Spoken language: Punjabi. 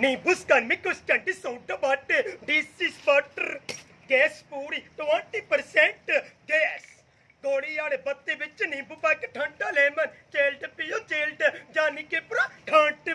ਨਿੰਬੂ ਸਕਨ ਸਟੰਟ ਸੌਂਟ ਬਾਟੇ ਦਿਸ ਇਜ਼ ਵਾਟਰ ਗੈਸ ਪੂਰੀ 20% ਗੈਸ ਗੋਲੀ ਵਾਲੇ ਬੱਤੇ ਵਿੱਚ ਨਿੰਬੂ ਪਾ ਕੇ ਠੰਡਾ ਲੈਮਨ ਚੇਲਟ ਪੀਓ ਚੇਲਟ ਜਾਨੀ ਕਿ ਪੂਰਾ ਠੰਡ